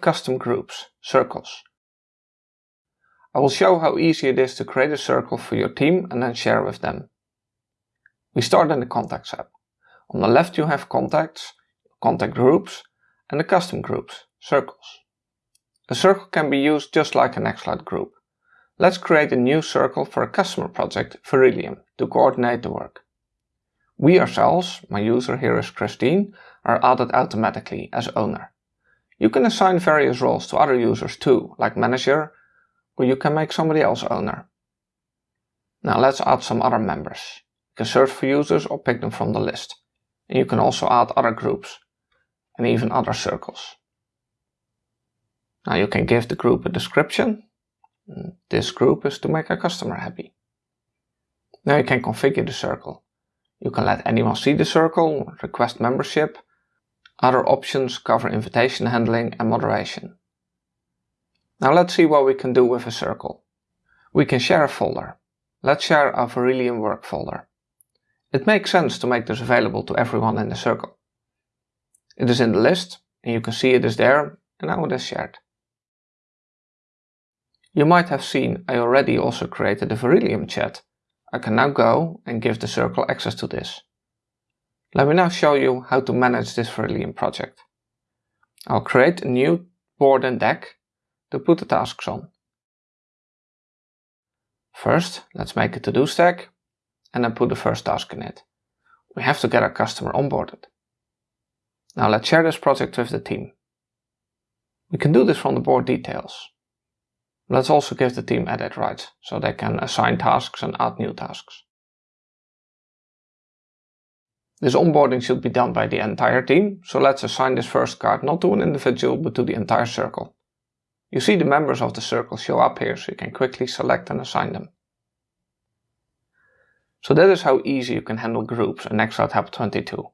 custom groups, circles. I will show how easy it is to create a circle for your team and then share with them. We start in the Contacts app. On the left you have Contacts, Contact Groups and the Custom Groups, circles. A circle can be used just like an Nextcloud group. Let's create a new circle for a customer project, Verilium, to coordinate the work. We ourselves, my user here is Christine, are added automatically as owner. You can assign various roles to other users too, like manager, or you can make somebody else owner. Now let's add some other members. You can search for users or pick them from the list. And you can also add other groups and even other circles. Now you can give the group a description. This group is to make a customer happy. Now you can configure the circle. You can let anyone see the circle, request membership, other options cover invitation handling and moderation. Now let's see what we can do with a circle. We can share a folder. Let's share our Verilium work folder. It makes sense to make this available to everyone in the circle. It is in the list, and you can see it is there, and now it is shared. You might have seen I already also created a Verilium chat. I can now go and give the circle access to this. Let me now show you how to manage this Verilium project. I'll create a new board and deck to put the tasks on. First, let's make a to-do stack and then put the first task in it. We have to get our customer onboarded. Now let's share this project with the team. We can do this from the board details. Let's also give the team edit rights so they can assign tasks and add new tasks. This onboarding should be done by the entire team, so let's assign this first card not to an individual but to the entire circle. You see the members of the circle show up here so you can quickly select and assign them. So that is how easy you can handle groups in Nextcloud Hub 22.